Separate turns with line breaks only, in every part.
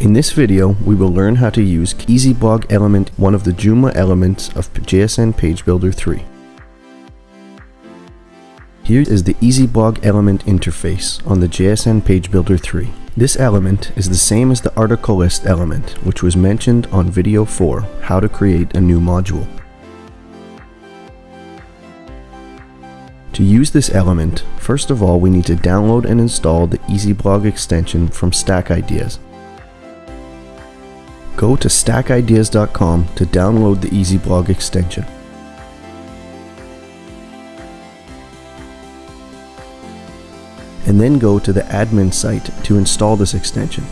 In this video, we will learn how to use EasyBlog element, one of the Joomla elements of JSN Page Builder 3. Here is the EasyBlog element interface on the JSN Page Builder 3. This element is the same as the article list element, which was mentioned on video 4, how to create a new module. To use this element, first of all we need to download and install the EasyBlog extension from Stack Ideas. Go to stackideas.com to download the EasyBlog extension. And then go to the admin site to install this extension.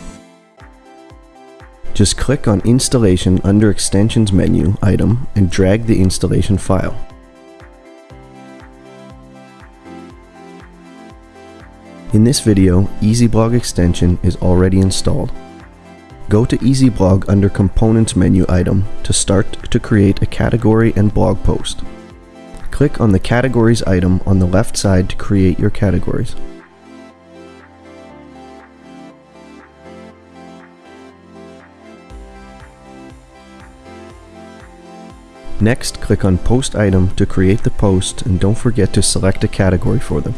Just click on Installation under Extensions menu item and drag the installation file. In this video, EasyBlog extension is already installed. Go to EasyBlog under Components menu item to start to create a category and blog post. Click on the Categories item on the left side to create your categories. Next, click on Post item to create the post and don't forget to select a category for them.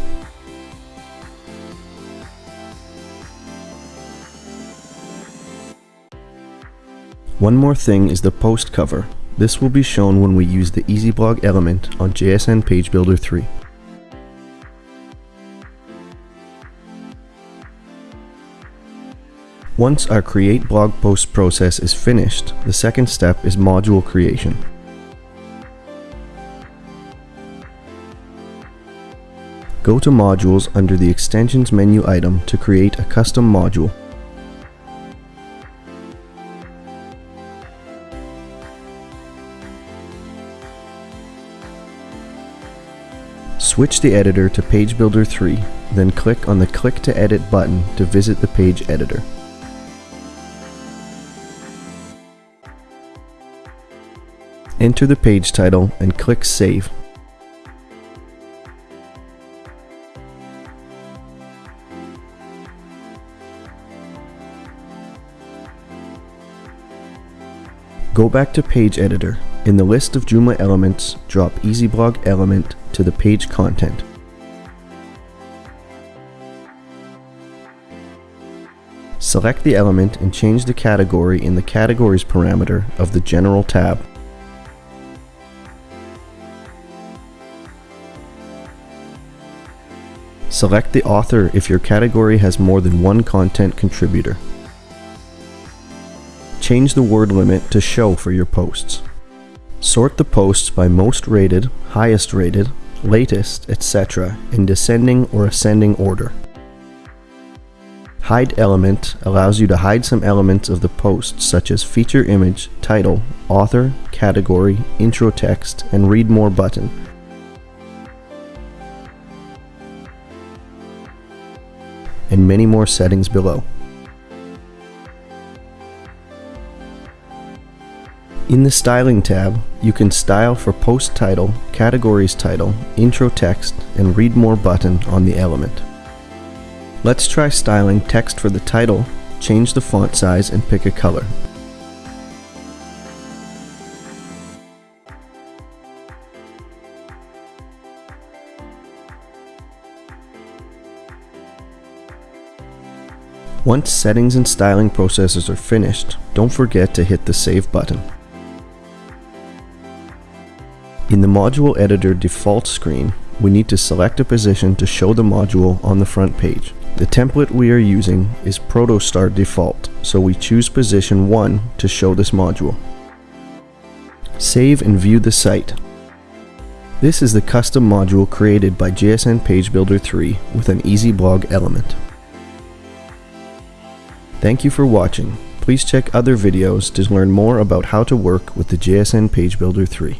One more thing is the post cover. This will be shown when we use the EasyBlog element on JSN Page Builder 3. Once our create blog post process is finished, the second step is module creation. Go to Modules under the Extensions menu item to create a custom module. Switch the editor to Page Builder 3, then click on the Click to Edit button to visit the page editor. Enter the page title and click Save. Go back to Page Editor. In the list of Joomla elements, drop EasyBlog element to the page content. Select the element and change the category in the Categories parameter of the General tab. Select the author if your category has more than one content contributor. Change the word limit to show for your posts. Sort the posts by most rated, highest rated, latest, etc. in descending or ascending order. Hide element allows you to hide some elements of the post such as feature image, title, author, category, intro text, and read more button. And many more settings below. In the Styling tab, you can style for Post Title, Categories Title, Intro Text, and Read More button on the element. Let's try styling text for the title, change the font size and pick a color. Once settings and styling processes are finished, don't forget to hit the Save button. In the Module Editor default screen, we need to select a position to show the module on the front page. The template we are using is Protostar default, so we choose position 1 to show this module. Save and view the site. This is the custom module created by JSN Page Builder 3 with an easy blog element. Thank you for watching. Please check other videos to learn more about how to work with the JSN Page Builder 3.